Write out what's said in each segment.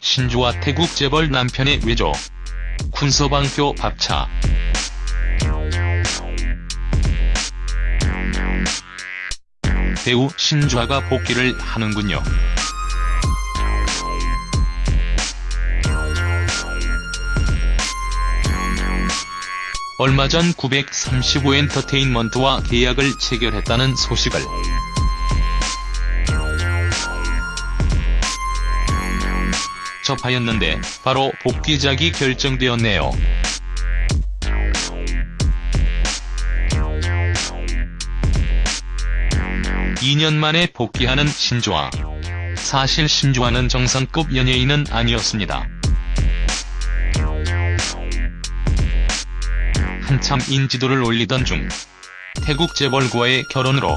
신주와 태국 재벌 남편의 외조. 군서방표 밥차. 배우 신주아가 복귀를 하는군요. 얼마 전 935엔터테인먼트와 계약을 체결했다는 소식을 접하였는데 바로 복귀작이 결정되었네요. (2년) 만에 복귀하는 신주아. 사실 신주아는 정상급 연예인은 아니었습니다. 한참 인지도를 올리던 중 태국 재벌과의 결혼으로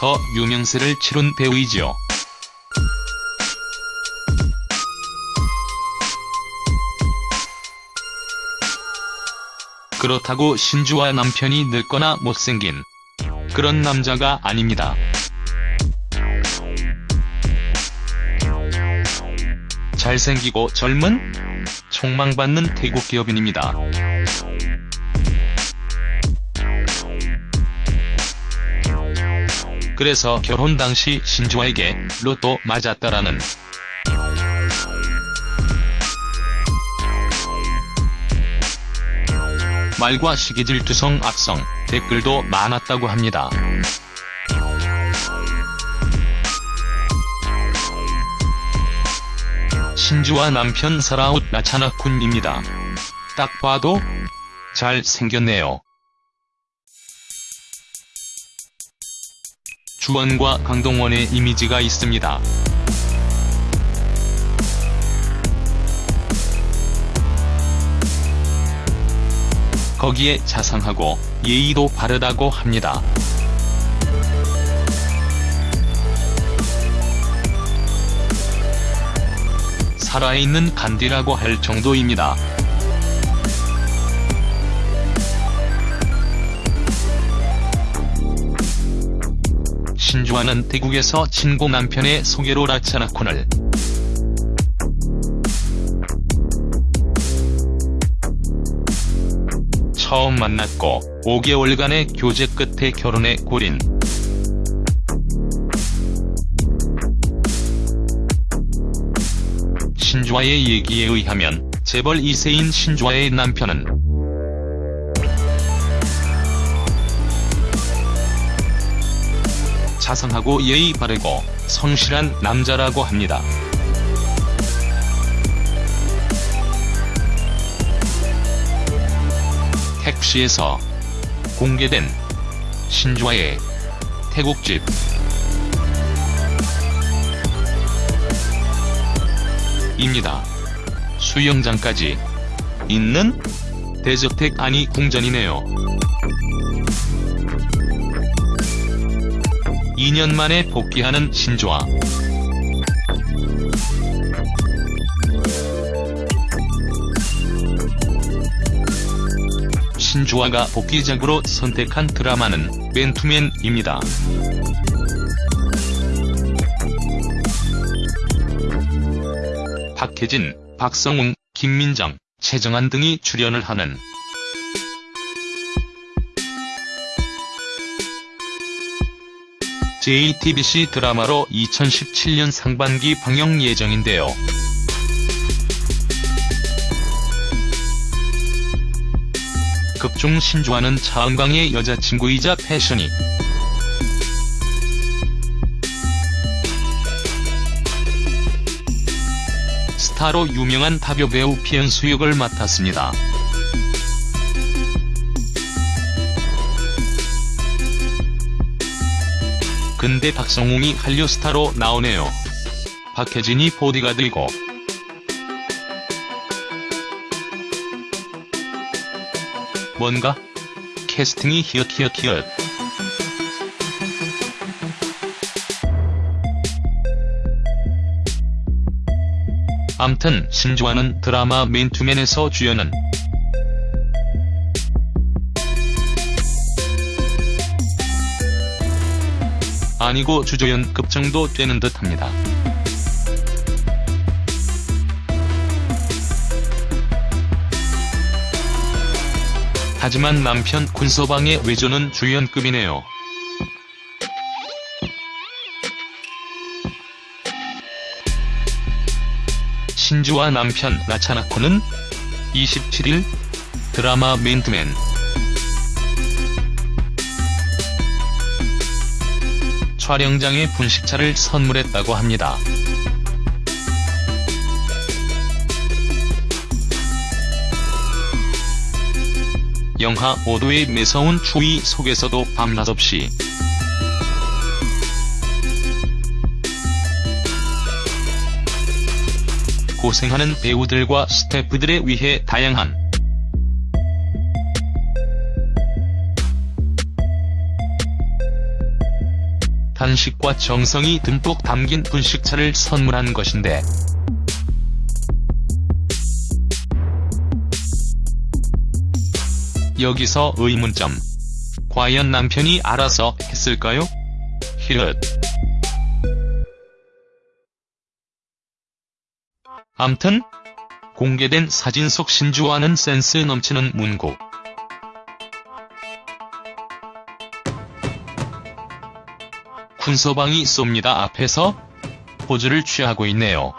더 유명세를 치룬 배우이지요. 그렇다고 신주와 남편이 늙거나 못생긴 그런 남자가 아닙니다. 잘생기고 젊은 촉망받는 태국 기업인입니다. 그래서 결혼 당시 신주아에게 로또 맞았다라는 말과 시기질투성 악성 댓글도 많았다고 합니다. 신주와 남편 사라웃 나차나쿤입니다. 딱 봐도 잘 생겼네요. 주원과 강동원의 이미지가 있습니다. 거기에 자상하고 예의도 바르다고 합니다. 살아있는 간디라고 할 정도입니다. 신주아는 태국에서 친구 남편의 소개로 라차나콘을 처음 만났고 5개월간의 교제 끝에 결혼에 골인. 신주아의 얘기에 의하면 재벌 2세인 신주아의 남편은 자상하고 예의 바르고 성실한 남자라고 합니다. 택시에서 공개된 신주아의 태국집 입니다. 수영장까지 있는 대저택 아니 궁전이네요. 2년 만에 복귀하는 신주아. 신주아가 복귀작으로 선택한 드라마는 맨투맨입니다. 박혜진, 박성웅, 김민정, 최정한 등이 출연을 하는 JTBC 드라마로 2017년 상반기 방영 예정인데요. 극중 신주아는 차은광의 여자친구이자 패션이 스타로 유명한 타교 배우 피연수 역을 맡았습니다. 근데 박성웅이 한류 스타로 나오네요. 박혜진이 보디가들고 뭔가? 캐스팅이 히읗히읗히읗. 암튼 신주와는 드라마 맨투맨에서 주연은 아니고 주조연급 정도 되는 듯 합니다. 하지만 남편 군서방의 외조는 주연급이네요. 신주와 남편 나차나코는 27일 드라마 맨투맨 촬영장에 분식차를 선물했다고 합니다. 영하 5도의 매서운 추위 속에서도 밤낮 없이 고생하는 배우들과 스태프들에 위해 다양한 단식과 정성이 듬뿍 담긴 분식차를 선물한 것인데 여기서 의문점. 과연 남편이 알아서 했을까요? 히읗. 암튼 공개된 사진 속 신주와는 센스 넘치는 문구. 군서방이 쏩니다 앞에서 포즈를 취하고 있네요.